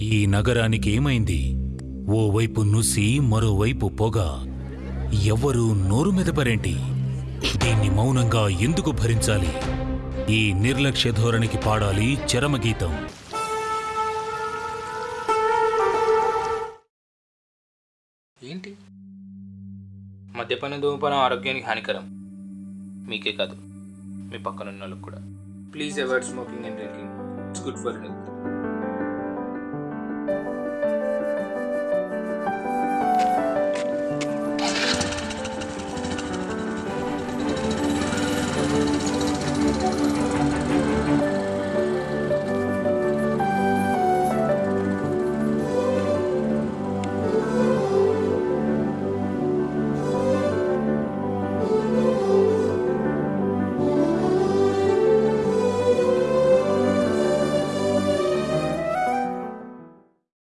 ఈ నగరానికి ఏమైంది? ఓవైపు నుసి మరోవైపు పొగ. ఎవ్వరూ నోరు మెదపరేంటి? దీన్ని మౌనంగా ఎందుకు భరించాలి? ఈ నిర్లక్ష్య ధోరణికి పాడాలి చరమగీతం. ఏంటి? మద్యపాన ధూమపానం ఆరోగ్యానికి హానికరం. మీకే కాదు మీ పక్కనున్న వాళ్ళకి కూడా. Please avoid smoking and drinking. It's good for health.